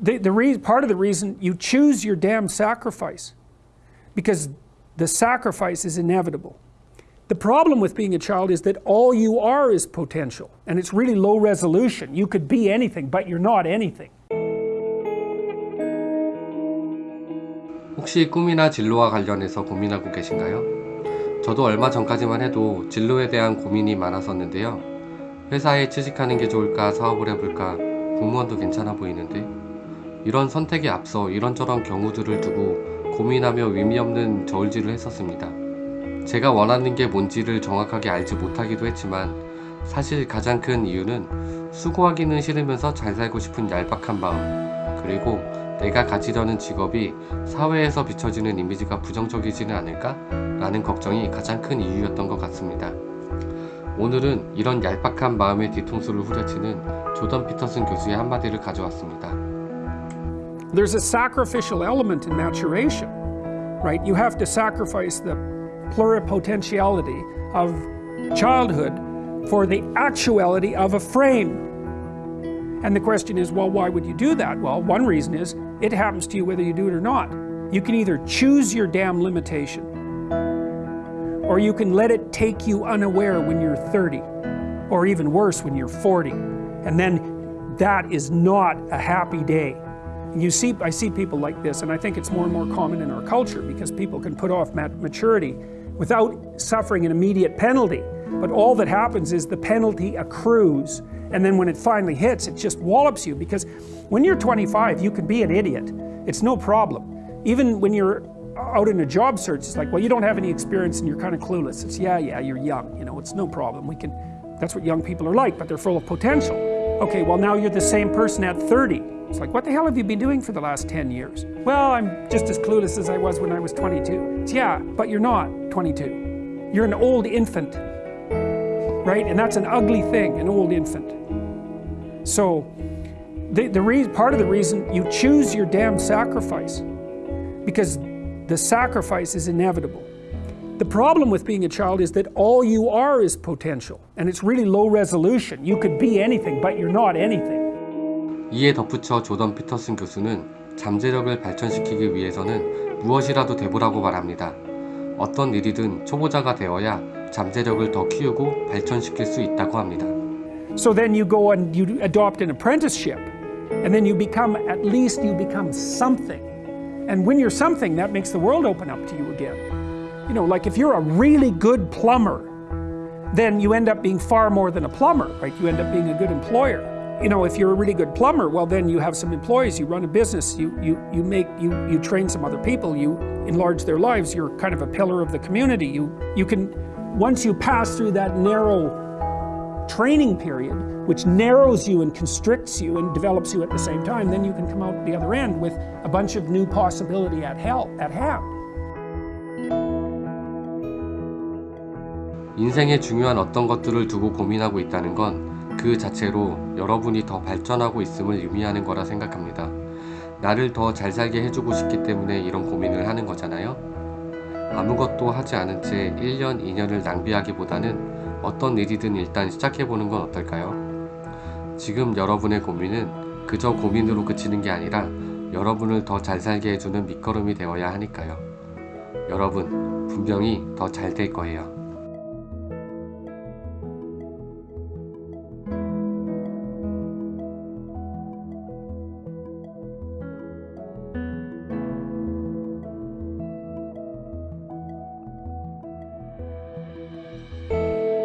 the, the re- part of the reason you choose your damn sacrifice because the sacrifice is inevitable. The problem with being a child is that all you are is potential and it's really low resolution. You could be anything, but you're not anything. 혹시 꿈이나 진로와 관련해서 고민하고 계신가요? 저도 얼마 전까지만 해도 진로에 대한 고민이 많았었는데요. 회사에 취직하는 게 좋을까 사업을 해볼까 공무원도 괜찮아 보이는데 이런 선택에 앞서 이런저런 경우들을 두고 고민하며 의미 없는 저울질을 했었습니다. 제가 원하는 게 뭔지를 정확하게 알지 못하기도 했지만 사실 가장 큰 이유는 수고하기는 싫으면서 잘 살고 싶은 얄팍한 마음 그리고 내가 가지려는 직업이 사회에서 비춰지는 이미지가 부정적이지는 않을까? 라는 걱정이 가장 큰 이유였던 것 같습니다. 오늘은 이런 얄팍한 마음의 뒤통수를 후려치는 조던 피터슨 교수의 한마디를 가져왔습니다. There's a sacrificial element in maturation, right? You have to sacrifice the pluripotentiality of childhood for the actuality of a frame. And the question is, well, why would you do that? Well, one reason is it happens to you whether you do it or not. You can either choose your damn limitation, or you can let it take you unaware when you're 30, or even worse, when you're 40. And then that is not a happy day. You see, I see people like this, and I think it's more and more common in our culture because people can put off mat- maturity without suffering an immediate penalty. But all that happens is the penalty accrues, and then when it finally hits, it just wallops you because when you're 25, you can be an idiot. It's no problem. Even when you're out in a job search, it's like, well, you don't have any experience and you're kind of clueless. It's, yeah, yeah, you're young, you know, it's no problem. We can, that's what young people are like, but they're full of potential. Okay, well, now you're the same person at 30. It's like, what the hell have you been doing for the last 10 years? Well, I'm just as clueless as I was when I was 22. It's, yeah, but you're not 22. You're an old infant, right? And that's an ugly thing, an old infant. So, the, the part of the reason you choose your damn sacrifice because the sacrifice is inevitable. The problem with being a child is that all you are is potential and it's really low resolution. You could be anything, but you're not anything. 이에 덧붙여 조던 피터슨 교수는 잠재력을 발전시키기 위해서는 무엇이라도 돼보라고 말합니다. 어떤 일이든 초보자가 되어야 잠재력을 더 키우고 발전시킬 수 있다고 합니다. So then you go and you adopt an apprenticeship and then you become, at least you become something. And when you're something, that makes the world open up to you again. You know, like if you're a really good plumber, then you end up being far more than a plumber, right? You end up being a good employer. You know, if you're a really good plumber, well, then you have some employees, you run a business, you, you, you make, you, you train some other people, you enlarge their lives, you're kind of a pillar of the community. You, you can, once you pass through that narrow training period, which narrows you and constricts you and develops you at the same time, then you can come out the other end with a bunch of new possibility at, hell, at hand. 인생의 중요한 어떤 것들을 두고 고민하고 있다는 건 그 자체로 여러분이 더 발전하고 있음을 의미하는 거라 생각합니다. 나를 더 잘 살게 해주고 싶기 때문에 이런 고민을 하는 거잖아요. 아무것도 하지 않은 채 1년, 2년을 낭비하기보다는 어떤 일이든 일단 시작해보는 건 어떨까요? 지금 여러분의 고민은 그저 고민으로 그치는 게 아니라 여러분을 더 잘 살게 해주는 밑거름이 되어야 하니까요. 여러분, 분명히 더 잘 될 거예요.